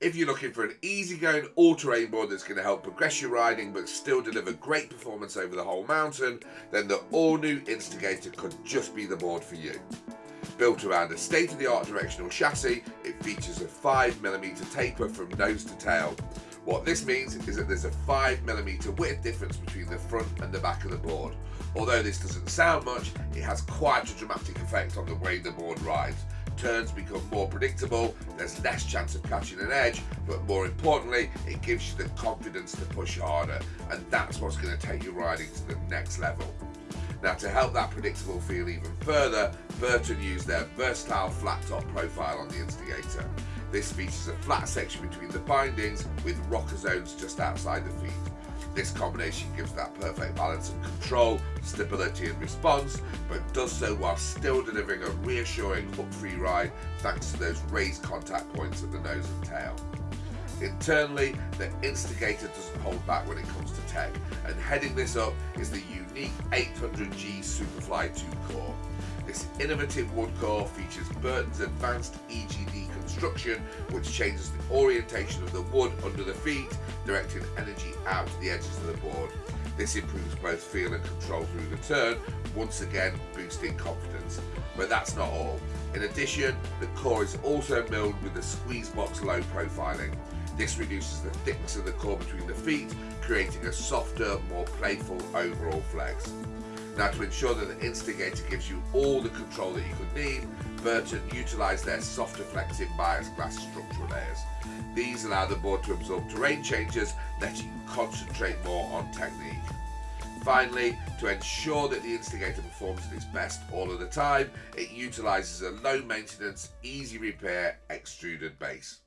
If you're looking for an easygoing all-terrain board that's going to help progress your riding but still deliver great performance over the whole mountain, then the all-new Instigator could just be the board for you. Built around a state-of-the-art directional chassis, it features a 5mm taper from nose to tail. What this means is that there's a 5mm width difference between the front and the back of the board. Although this doesn't sound much, it has quite a dramatic effect on the way the board rides. Turns become more predictable, there's less chance of catching an edge, but more importantly, it gives you the confidence to push harder, and that's what's going to take your riding to the next level. Now to help that predictable feel even further, Burton used their versatile flat top profile on the Instigator. This features a flat section between the bindings with rocker zones just outside the feet. This combination gives that perfect balance of control, stability and response, but does so while still delivering a reassuring hook-free ride thanks to those raised contact points at the nose and tail. Internally, the Instigator doesn't hold back when it comes to tech, and heading this up is the unique 800G Superfly 2 core. This innovative wood core features Burton's advanced EGD construction, which changes the orientation of the wood under the feet, directing energy out to the edges of the board. This improves both feel and control through the turn, once again boosting confidence. But that's not all. In addition, the core is also milled with a squeeze box low profiling. This reduces the thickness of the core between the feet, creating a softer, more playful overall flex. Now to ensure that the Instigator gives you all the control that you could need, Burton utilised their softer flexing Biax glass structural layers. These allow the board to absorb terrain changes, letting you concentrate more on technique. Finally, to ensure that the Instigator performs at its best all of the time, it utilises a low maintenance, easy repair extruded base.